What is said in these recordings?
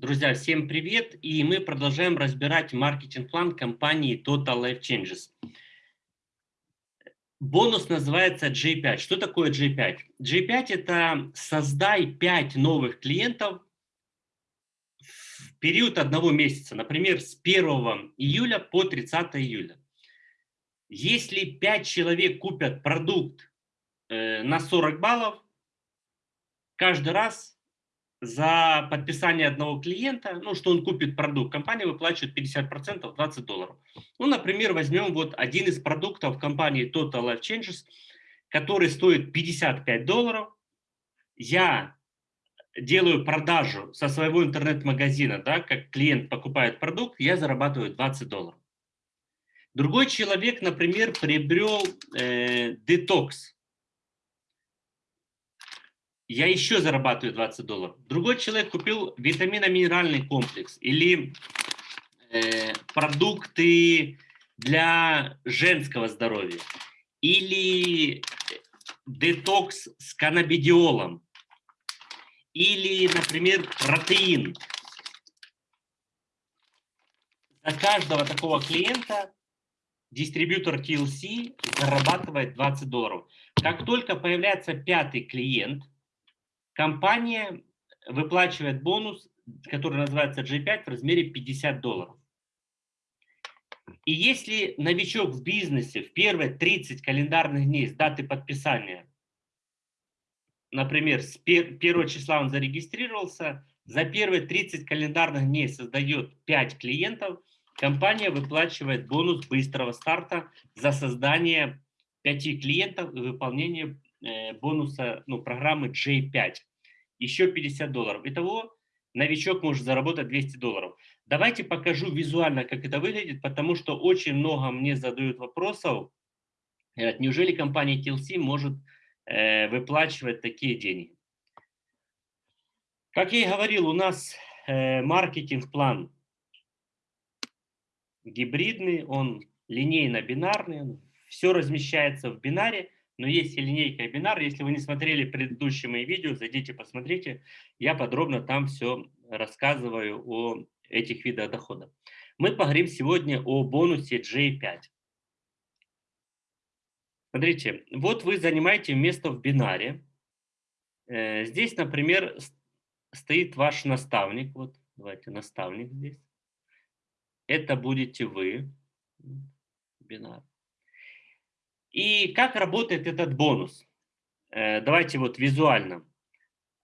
Друзья, всем привет! И мы продолжаем разбирать маркетинг-план компании Total Life Changes. Бонус называется J5. Что такое J5? J5 – это создай 5 новых клиентов в период одного месяца, например, с 1 июля по 30 июля. Если 5 человек купят продукт э, на 40 баллов, каждый раз за подписание одного клиента, ну, что он купит продукт, компания выплачивает 50%, 20 долларов. Ну, например, возьмем вот один из продуктов компании Total Life Changes, который стоит 55 долларов. Я делаю продажу со своего интернет-магазина, да, как клиент покупает продукт, я зарабатываю 20 долларов. Другой человек, например, приобрел э, детокс я еще зарабатываю 20 долларов. Другой человек купил витаминно-минеральный комплекс или э, продукты для женского здоровья или детокс с каннабидиолом или, например, протеин. За каждого такого клиента дистрибьютор TLC зарабатывает 20 долларов. Как только появляется пятый клиент – компания выплачивает бонус, который называется G5 в размере 50 долларов. И если новичок в бизнесе в первые 30 календарных дней с даты подписания, например, с 1 числа он зарегистрировался, за первые 30 календарных дней создает 5 клиентов, компания выплачивает бонус быстрого старта за создание 5 клиентов и выполнение э, бонуса ну, программы J5 еще 50 долларов. Итого новичок может заработать 200 долларов. Давайте покажу визуально, как это выглядит, потому что очень много мне задают вопросов. Неужели компания TLC может э, выплачивать такие деньги? Как я и говорил, у нас э, маркетинг-план гибридный, он линейно-бинарный, все размещается в бинаре но есть и линейка и бинар. Если вы не смотрели предыдущие мои видео, зайдите, посмотрите. Я подробно там все рассказываю о этих видах дохода. Мы поговорим сегодня о бонусе J5. Смотрите, вот вы занимаете место в бинаре. Э, здесь, например, стоит ваш наставник. Вот, давайте, наставник здесь. Это будете вы. Бинар. И как работает этот бонус? Э, давайте вот визуально.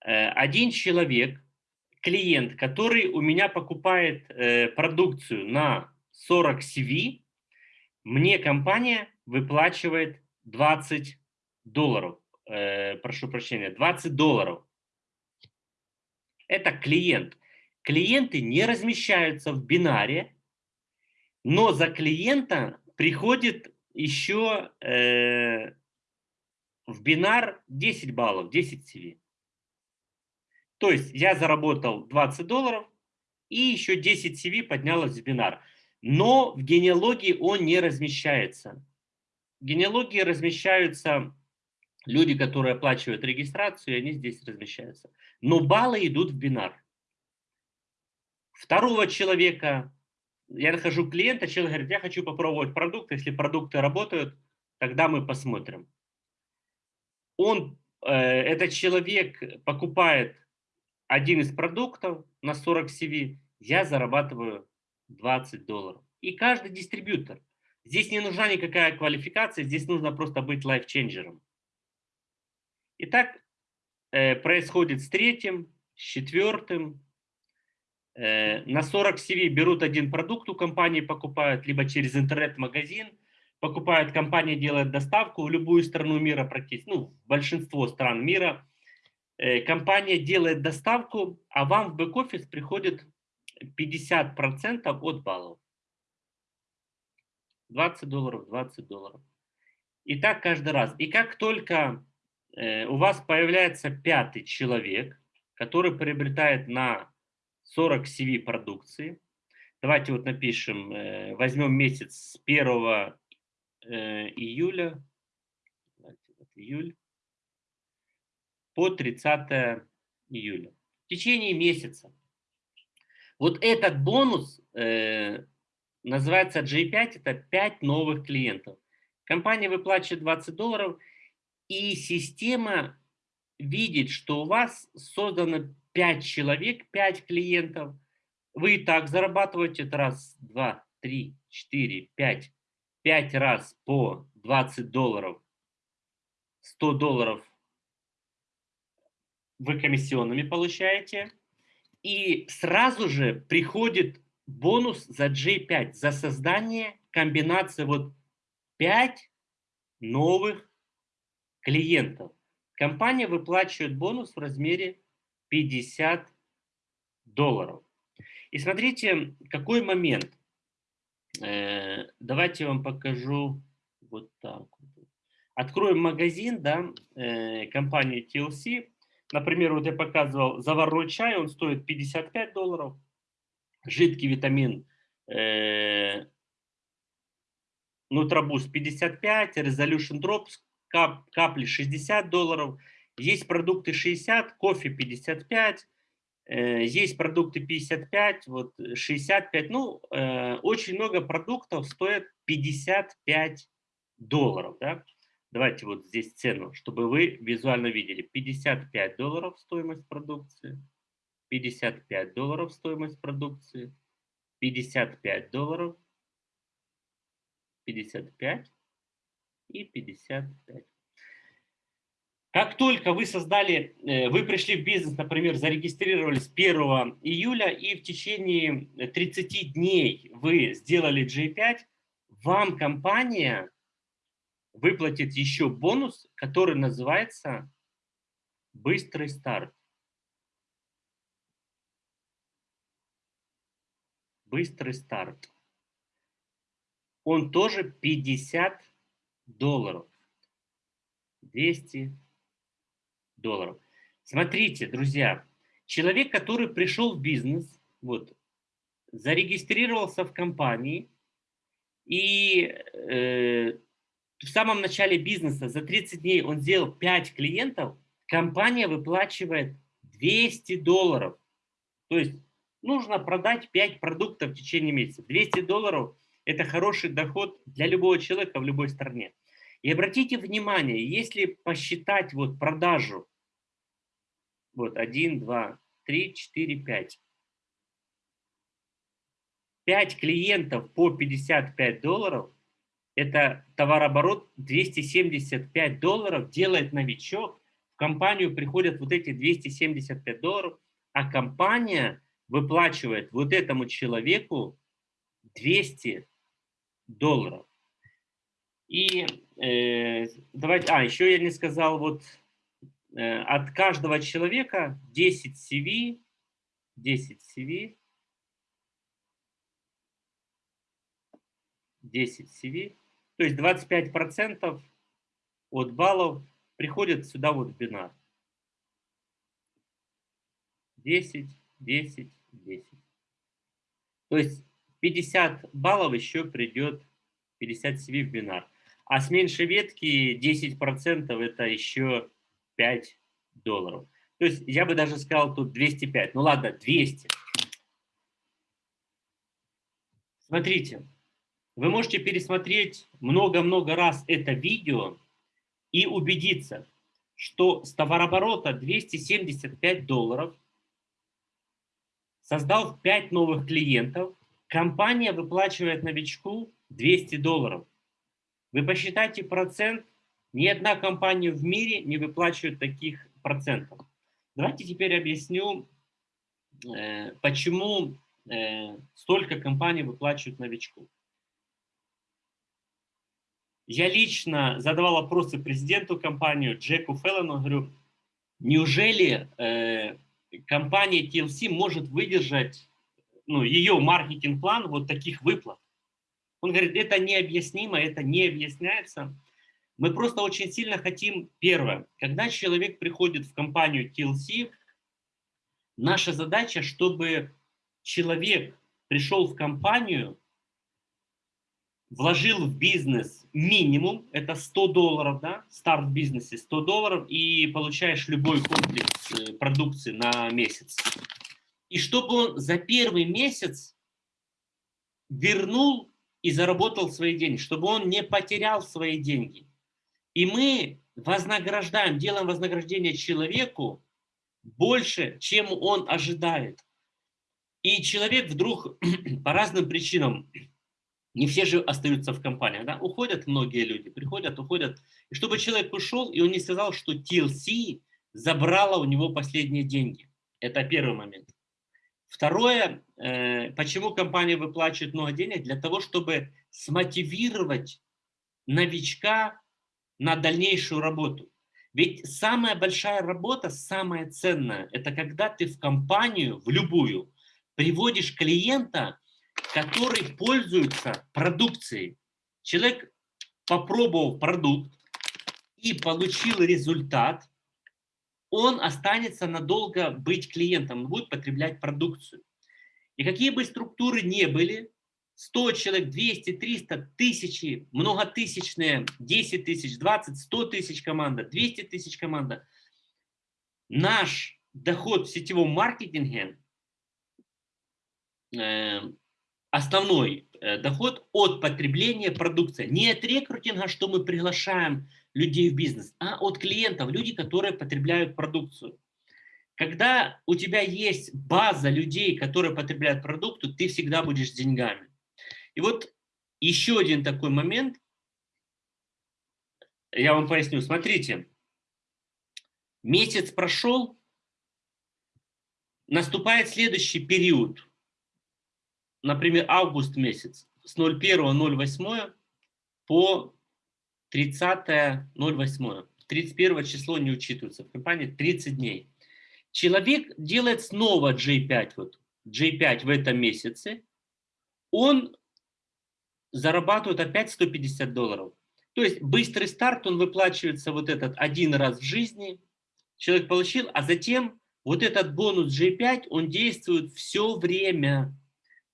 Э, один человек, клиент, который у меня покупает э, продукцию на 40 CV, мне компания выплачивает 20 долларов. Прошу прощения, 20 долларов. Это клиент. Клиенты не размещаются в бинаре, но за клиента приходит еще э, в бинар 10 баллов, 10 CV. То есть я заработал 20 долларов и еще 10 CV поднялось в бинар. Но в генеалогии он не размещается. В генеалогии размещаются люди, которые оплачивают регистрацию, и они здесь размещаются. Но баллы идут в бинар. Второго человека я нахожу клиента, человек говорит, я хочу попробовать продукт, если продукты работают, тогда мы посмотрим. Он, э, этот человек покупает один из продуктов на 40 CV, я зарабатываю 20 долларов. И каждый дистрибьютор. Здесь не нужна никакая квалификация, здесь нужно просто быть лайфченджером. Итак, э, происходит с третьим, с четвертым, на 40 CV берут один продукт у компании, покупают, либо через интернет-магазин, покупают, компания делает доставку в любую страну мира практически, ну, большинство стран мира. Э, компания делает доставку, а вам в бэк-офис приходит 50% от баллов. 20 долларов, 20 долларов. И так каждый раз. И как только э, у вас появляется пятый человек, который приобретает на 40 CV продукции. Давайте вот напишем, э, возьмем месяц с 1 э, июля, июль по 30 июля. В течение месяца Вот этот бонус э, называется J5, это 5 новых клиентов. Компания выплачивает 20 долларов, и система видит, что у вас создано 5 человек, 5 клиентов. Вы и так зарабатываете это раз, два, три, четыре, пять. Пять раз по 20 долларов, 100 долларов вы комиссионными получаете. И сразу же приходит бонус за J5, за создание комбинации вот 5 новых клиентов. Компания выплачивает бонус в размере 50 долларов. И смотрите, какой момент. Э, давайте я вам покажу вот так. Откроем магазин, да, э, компании TLC. Например, вот я показывал заварной чай, он стоит 55 долларов. Жидкий витамин э, Нутробуст 55, Resolution Drops, кап, капли 60 долларов. Есть продукты 60, кофе 55, э, есть продукты 55, вот 65. Ну, э, очень много продуктов стоят 55 долларов. Да? Давайте вот здесь цену, чтобы вы визуально видели. 55 долларов стоимость продукции, 55 долларов стоимость продукции, 55 долларов, 55 и 55. Как только вы создали, э, вы пришли в бизнес, например, зарегистрировались 1 июля, и в течение 30 дней вы сделали G5, вам компания выплатит еще бонус, который называется «Быстрый старт». Быстрый старт. Он тоже 50 долларов. 200 долларов. Смотрите, друзья, человек, который пришел в бизнес, вот, зарегистрировался в компании и э, в самом начале бизнеса за 30 дней он сделал 5 клиентов, компания выплачивает 200 долларов. То есть нужно продать 5 продуктов в течение месяца. 200 долларов – это хороший доход для любого человека в любой стране. И обратите внимание, если посчитать вот продажу, вот 1, 2, 3, 4, 5. 5 клиентов по 55 долларов – это товарооборот 275 долларов делает новичок, в компанию приходят вот эти 275 долларов, а компания выплачивает вот этому человеку 200 долларов. И э, давайте, а, еще я не сказал, вот от каждого человека 10 CV, 10 CV, 10 CV, то есть 25% от баллов приходят сюда вот в бинар. 10, 10, 10. То есть 50 баллов еще придет 50 CV в бинар. А с меньшей ветки 10% это еще 5 долларов. То есть я бы даже сказал тут 205. Ну ладно, 200. Смотрите, вы можете пересмотреть много-много раз это видео и убедиться, что с товарооборота 275 долларов, создав 5 новых клиентов, компания выплачивает новичку 200 долларов. Вы посчитайте процент, ни одна компания в мире не выплачивает таких процентов. Давайте теперь объясню, э, почему э, столько компаний выплачивают новичку. Я лично задавал вопросы президенту компании Джеку Феллону, говорю, неужели э, компания TLC может выдержать ну, ее маркетинг-план вот таких выплат? Он говорит, это необъяснимо, это не объясняется. Мы просто очень сильно хотим, первое, когда человек приходит в компанию TLC, наша задача, чтобы человек пришел в компанию вложил в бизнес минимум, это 100 долларов, да, старт в бизнесе 100 долларов, и получаешь любой комплекс э, продукции на месяц. и чтобы он за первый месяц вернул и заработал свои деньги, чтобы он не потерял свои деньги. И мы вознаграждаем, делаем вознаграждение человеку больше, чем он ожидает. И человек вдруг по разным причинам, не все же остаются в компании, да? уходят многие люди, приходят, уходят. И чтобы человек ушел, и он не сказал, что TLC забрала у него последние деньги. Это первый момент. Второе, э, почему компания выплачивает много денег? Для того, чтобы смотивировать новичка на дальнейшую работу. Ведь самая большая работа, самая ценная, это когда ты в компанию, в любую, приводишь клиента, который пользуется продукцией. Человек попробовал продукт и получил результат, он останется надолго быть клиентом, будет потреблять продукцию. И какие бы структуры не были, 100 человек, 200, 300, тысячи, многотысячные, 10 тысяч, 20, 100 тысяч команда, 200 тысяч команда. Наш доход в сетевом маркетинге, э, основной э, доход от потребления продукции. Не от рекрутинга, что мы приглашаем людей в бизнес, а от клиентов, люди, которые потребляют продукцию. Когда у тебя есть база людей, которые потребляют продукцию, ты всегда будешь с деньгами. И вот еще один такой момент, я вам поясню. Смотрите, месяц прошел, наступает следующий период, например, август месяц, с 01.08 по 30.08. 31 число не учитывается в компании, 30 дней. Человек делает снова J5, вот, J5 в этом месяце, он зарабатывают опять 150 долларов. То есть быстрый старт, он выплачивается вот этот один раз в жизни, человек получил, а затем вот этот бонус G5, он действует все время.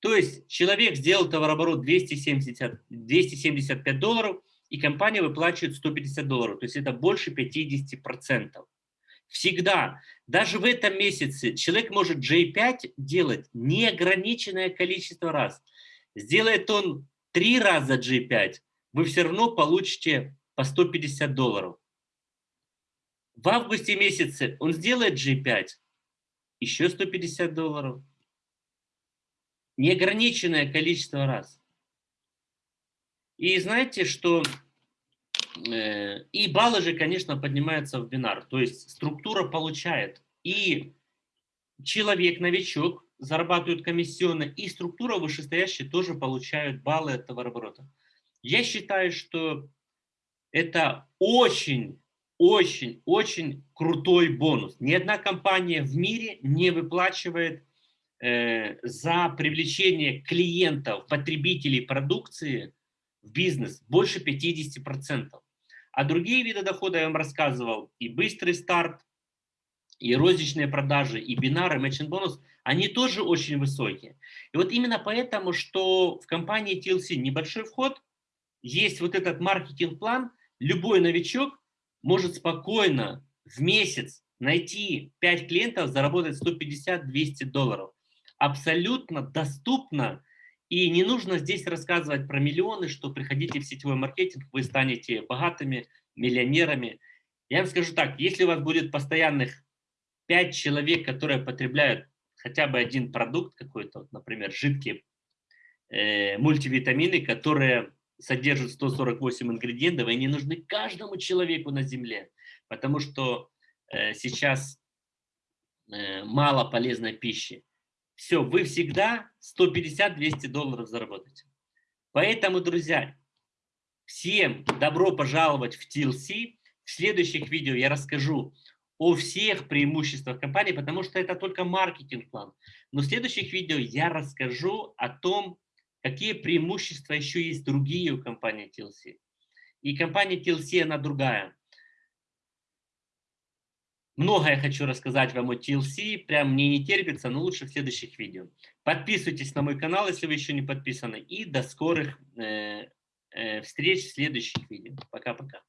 То есть человек сделал товарооборот 270, 275 долларов, и компания выплачивает 150 долларов. То есть это больше 50%. Всегда, даже в этом месяце, человек может J5 делать неограниченное количество раз. Сделает он три раза G5, вы все равно получите по 150 долларов. В августе месяце он сделает G5, еще 150 долларов. Неограниченное количество раз. И знаете, что э, и баллы же, конечно, поднимаются в бинар. То есть структура получает. И человек-новичок зарабатывают комиссионно, и структура вышестоящая тоже получают баллы от товарооборота. Я считаю, что это очень, очень, очень крутой бонус. Ни одна компания в мире не выплачивает э, за привлечение клиентов, потребителей продукции в бизнес больше 50%. А другие виды дохода я вам рассказывал, и быстрый старт, и розничные продажи, и бинары, matching бонус, они тоже очень высокие. И вот именно поэтому, что в компании TLC небольшой вход, есть вот этот маркетинг-план, любой новичок может спокойно в месяц найти 5 клиентов, заработать 150-200 долларов. Абсолютно доступно, и не нужно здесь рассказывать про миллионы, что приходите в сетевой маркетинг, вы станете богатыми, миллионерами. Я вам скажу так, если у вас будет постоянных 5 человек, которые потребляют хотя бы один продукт какой-то, например, жидкие э, мультивитамины, которые содержат 148 ингредиентов, и они нужны каждому человеку на Земле, потому что э, сейчас э, мало полезной пищи. Все, вы всегда 150-200 долларов заработаете. Поэтому, друзья, всем добро пожаловать в TLC. В следующих видео я расскажу о всех преимуществах компании, потому что это только маркетинг-план. Но в следующих видео я расскажу о том, какие преимущества еще есть другие у компании TLC. И компания TLC, она другая. Много я хочу рассказать вам о TLC, прям мне не терпится, но лучше в следующих видео. Подписывайтесь на мой канал, если вы еще не подписаны. И до скорых э, э, встреч в следующих видео. Пока-пока.